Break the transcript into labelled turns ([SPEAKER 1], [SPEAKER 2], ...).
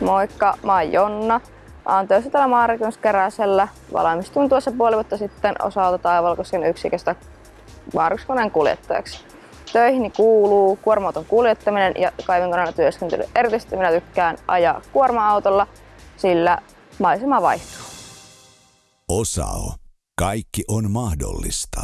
[SPEAKER 1] Moikka, mä oon Jonna. Mä oon töissä täällä Maarakennuskeräsellä. Valmistuin tuossa puoli vuotta sitten osalta Taivalkosken yksiköstä Maarakennuskoneen kuljettajaksi. Töihin kuuluu kuorma kuljettaminen ja kaivinkoneella työskentely. Erityisesti minä tykkään ajaa kuorma-autolla, sillä maisema vaihtuu.
[SPEAKER 2] Osao. Kaikki on mahdollista.